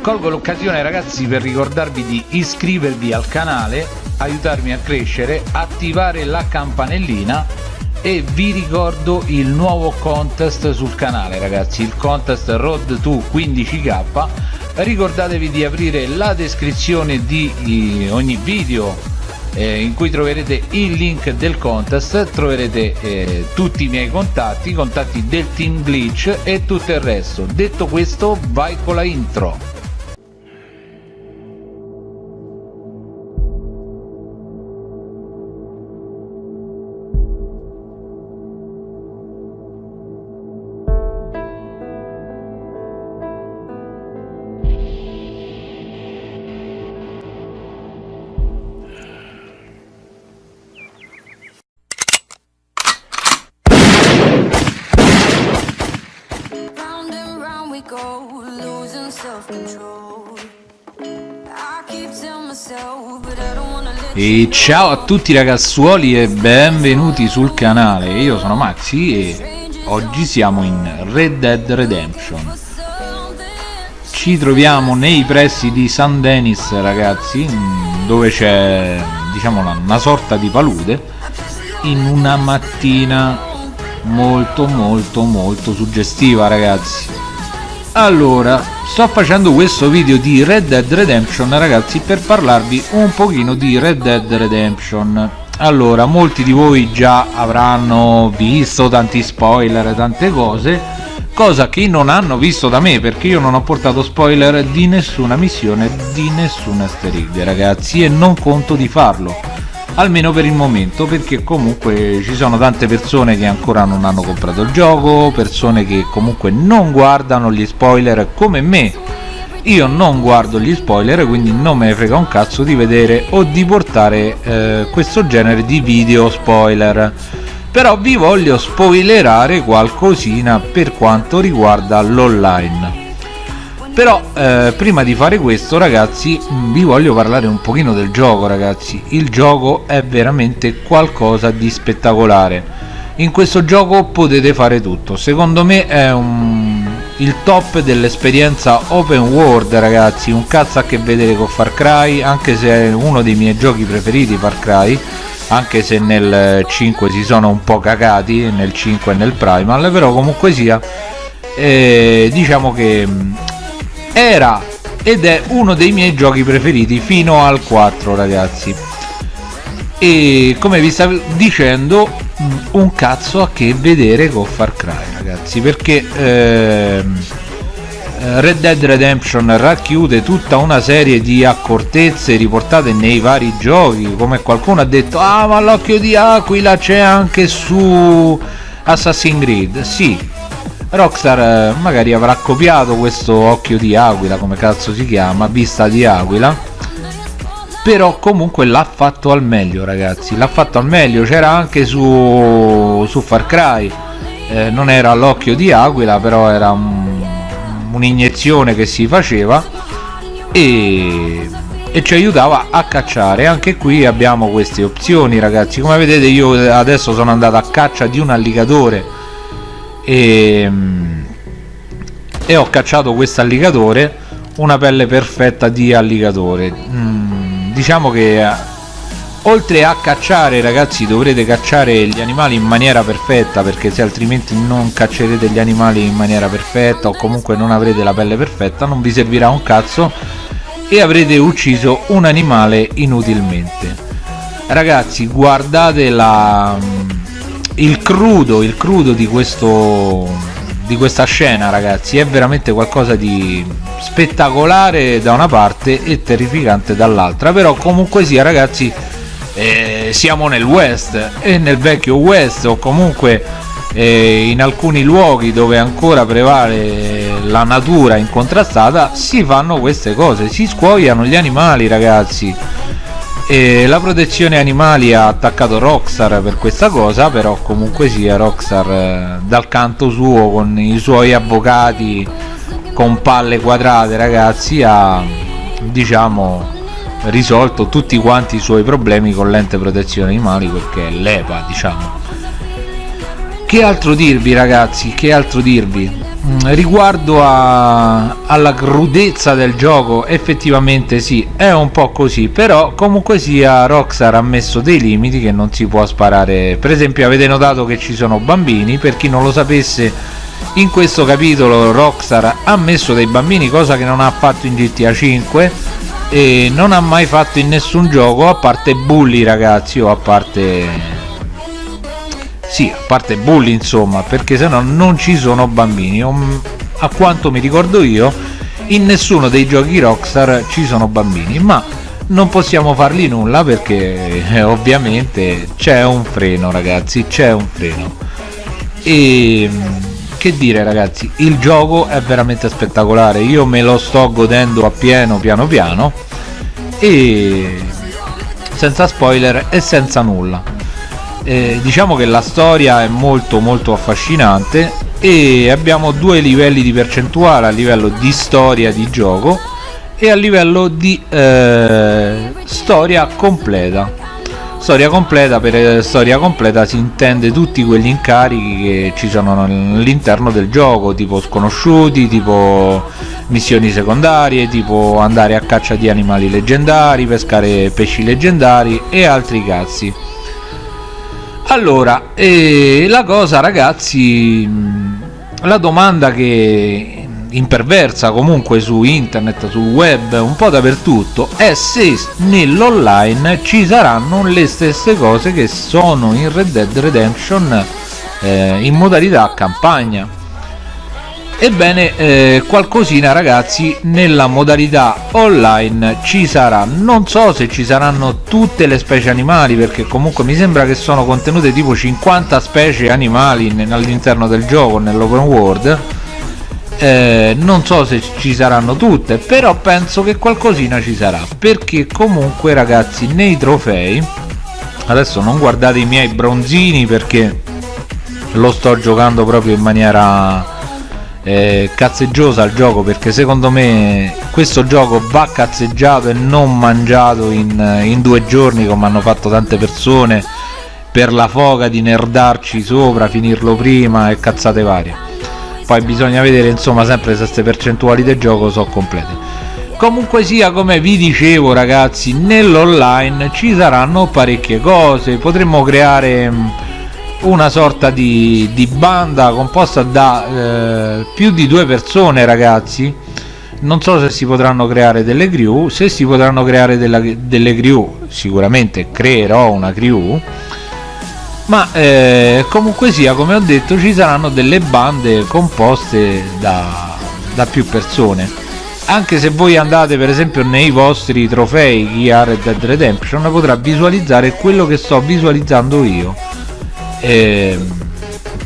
colgo l'occasione ragazzi per ricordarvi di iscrivervi al canale aiutarmi a crescere attivare la campanellina e vi ricordo il nuovo contest sul canale ragazzi il contest road to 15k ricordatevi di aprire la descrizione di ogni video eh, in cui troverete il link del contest troverete eh, tutti i miei contatti contatti del team glitch e tutto il resto. Detto questo vai con la intro E ciao a tutti ragazzuoli e benvenuti sul canale, io sono Maxi e oggi siamo in Red Dead Redemption. Ci troviamo nei pressi di San Denis ragazzi, dove c'è diciamo una sorta di palude In una mattina molto molto molto suggestiva ragazzi allora sto facendo questo video di Red Dead Redemption ragazzi per parlarvi un pochino di Red Dead Redemption. Allora molti di voi già avranno visto tanti spoiler tante cose cosa che non hanno visto da me perché io non ho portato spoiler di nessuna missione di nessuna easter ragazzi e non conto di farlo almeno per il momento perché comunque ci sono tante persone che ancora non hanno comprato il gioco persone che comunque non guardano gli spoiler come me. Io non guardo gli spoiler quindi non me ne frega un cazzo di vedere o di portare eh, questo genere di video spoiler. Però vi voglio spoilerare qualcosina per quanto riguarda l'online però eh, prima di fare questo ragazzi vi voglio parlare un pochino del gioco ragazzi. Il gioco è veramente qualcosa di spettacolare. In questo gioco potete fare tutto. Secondo me è un, il top dell'esperienza open world ragazzi. Un cazzo a che vedere con Far Cry anche se è uno dei miei giochi preferiti Far Cry. Anche se nel 5 si sono un po' cagati nel 5 e nel Primal però comunque sia eh, diciamo che era ed è uno dei miei giochi preferiti fino al 4 ragazzi. E come vi stavo dicendo mm, un cazzo a che vedere con Far Cry ragazzi perché ehm, eh, Red Dead Redemption racchiude tutta una serie di accortezze riportate nei vari giochi come qualcuno ha detto ah ma l'occhio di Aquila c'è anche su Assassin's Creed. Sì Rockstar eh, magari avrà copiato questo occhio di aquila come cazzo si chiama vista di aquila però comunque l'ha fatto al meglio ragazzi l'ha fatto al meglio c'era anche su, su Far Cry eh, non era l'occhio di aquila però era un'iniezione che si faceva e, e ci aiutava a cacciare. Anche qui abbiamo queste opzioni ragazzi come vedete io adesso sono andato a caccia di un alligatore e, mm, e ho cacciato questo alligatore una pelle perfetta di alligatore. Mm, diciamo che eh, oltre a cacciare ragazzi dovrete cacciare gli animali in maniera perfetta perché se altrimenti non caccerete gli animali in maniera perfetta o comunque non avrete la pelle perfetta non vi servirà un cazzo e avrete ucciso un animale inutilmente. Ragazzi guardate la il crudo il crudo di questo di questa scena ragazzi è veramente qualcosa di spettacolare da una parte e terrificante dall'altra. Però comunque sia ragazzi eh, siamo nel west e nel vecchio west o comunque eh, in alcuni luoghi dove ancora prevale la natura incontrastata si fanno queste cose si scuoiano gli animali ragazzi e la protezione animali ha attaccato Rockstar per questa cosa però comunque sia Rockstar eh, dal canto suo con i suoi avvocati con palle quadrate ragazzi ha diciamo risolto tutti quanti i suoi problemi con l'ente protezione animali perché è l'EPA diciamo. Che altro dirvi ragazzi? Che altro dirvi riguardo a, alla crudezza del gioco effettivamente sì è un po' così però comunque sia Rockstar ha messo dei limiti che non si può sparare. Per esempio avete notato che ci sono bambini per chi non lo sapesse in questo capitolo Rockstar ha messo dei bambini cosa che non ha fatto in GTA 5 e non ha mai fatto in nessun gioco a parte bulli ragazzi o a parte sì, a parte bulli insomma, perché se no non ci sono bambini. A quanto mi ricordo io, in nessuno dei giochi Rockstar ci sono bambini, ma non possiamo fargli nulla perché eh, ovviamente c'è un freno ragazzi, c'è un freno. E che dire ragazzi, il gioco è veramente spettacolare, io me lo sto godendo a pieno piano piano e senza spoiler e senza nulla eh, diciamo che la storia è molto molto affascinante e abbiamo due livelli di percentuale a livello di storia di gioco e a livello di eh, storia completa. Storia completa per eh, storia completa si intende tutti quegli incarichi che ci sono all'interno del gioco tipo sconosciuti tipo missioni secondarie tipo andare a caccia di animali leggendari pescare pesci leggendari e altri cazzi allora eh, la cosa ragazzi la domanda che imperversa comunque su internet sul web un po' dappertutto è se nell'online ci saranno le stesse cose che sono in Red Dead Redemption eh, in modalità campagna Ebbene, eh, qualcosina ragazzi nella modalità online ci sarà. Non so se ci saranno tutte le specie animali perché comunque mi sembra che sono contenute tipo 50 specie animali all'interno del gioco, nell'open world. Eh, non so se ci saranno tutte, però penso che qualcosina ci sarà. Perché comunque ragazzi nei trofei, adesso non guardate i miei bronzini perché lo sto giocando proprio in maniera eh, cazzeggiosa al gioco perché secondo me questo gioco va cazzeggiato e non mangiato in, in due giorni come hanno fatto tante persone per la foga di nerdarci sopra, finirlo prima e cazzate varie. Poi bisogna vedere insomma sempre se queste percentuali del gioco sono complete. Comunque sia come vi dicevo ragazzi nell'online ci saranno parecchie cose. Potremmo creare una sorta di, di banda composta da eh, più di due persone ragazzi. Non so se si potranno creare delle crew. Se si potranno creare della, delle crew sicuramente creerò una crew. Ma eh, comunque sia come ho detto ci saranno delle bande composte da, da più persone. Anche se voi andate per esempio nei vostri trofei chi ha Red Dead Redemption potrà visualizzare quello che sto visualizzando io eh,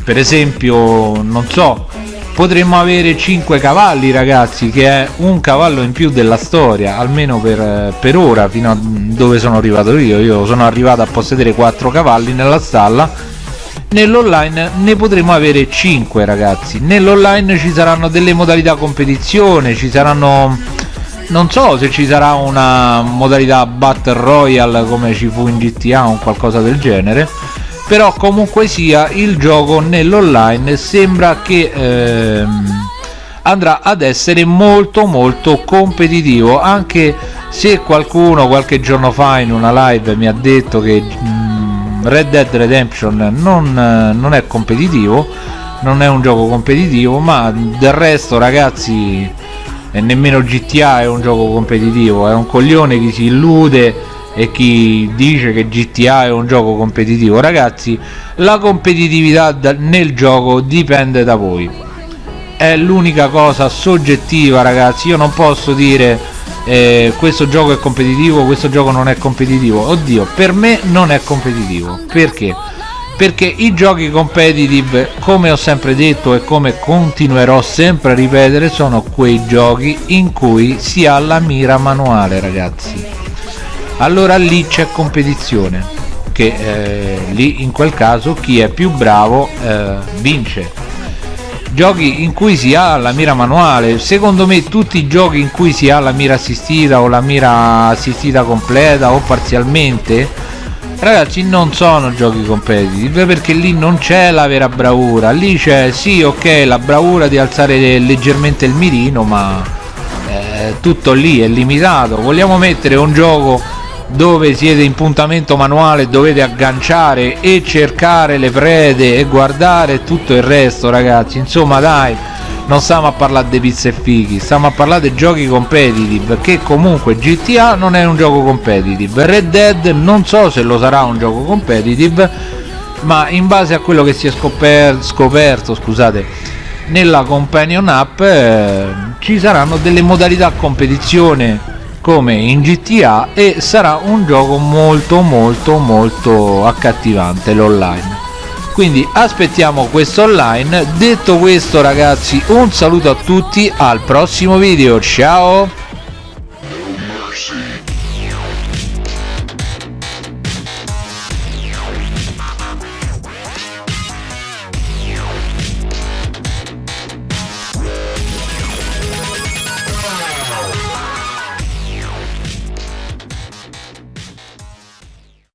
per esempio non so potremmo avere 5 cavalli ragazzi che è un cavallo in più della storia almeno per, per ora fino a dove sono arrivato io. Io sono arrivato a possedere 4 cavalli nella stalla. Nell'online ne potremo avere 5 ragazzi. Nell'online ci saranno delle modalità competizione ci saranno non so se ci sarà una modalità battle royale come ci fu in GTA o qualcosa del genere però comunque sia il gioco nell'online sembra che ehm, andrà ad essere molto molto competitivo. Anche se qualcuno qualche giorno fa in una live mi ha detto che mh, mm, Red Dead Redemption non, non è competitivo non è un gioco competitivo ma del resto ragazzi nemmeno GTA è un gioco competitivo è un coglione che si illude e chi dice che GTA è un gioco competitivo ragazzi la competitività nel gioco dipende da voi. È l'unica cosa soggettiva ragazzi. Io non posso dire eh, questo gioco è competitivo questo gioco non è competitivo. Oddio per me non è competitivo. Perché? Perché i giochi competitive come ho sempre detto e come continuerò sempre a ripetere sono quei giochi in cui si ha la mira manuale ragazzi allora lì c'è competizione che eh, lì in quel caso chi è più bravo eh, vince. Giochi in cui si ha la mira manuale. Secondo me tutti i giochi in cui si ha la mira assistita o la mira assistita completa o parzialmente ragazzi non sono giochi competitive perché lì non c'è la vera bravura. Lì c'è sì ok la bravura di alzare leggermente il mirino ma eh, tutto lì è limitato. Vogliamo mettere un gioco dove siete in puntamento manuale dovete agganciare e cercare le prede e guardare tutto il resto ragazzi. Insomma dai non stiamo a parlare di pizze e fighi stiamo a parlare di giochi competitive che comunque GTA non è un gioco competitive. Red Dead non so se lo sarà un gioco competitive ma in base a quello che si è scoper scoperto scusate nella companion app eh, ci saranno delle modalità competizione come in GTA e sarà un gioco molto molto molto accattivante l'online. Quindi aspettiamo questo online. Detto questo ragazzi un saluto a tutti al prossimo video. Ciao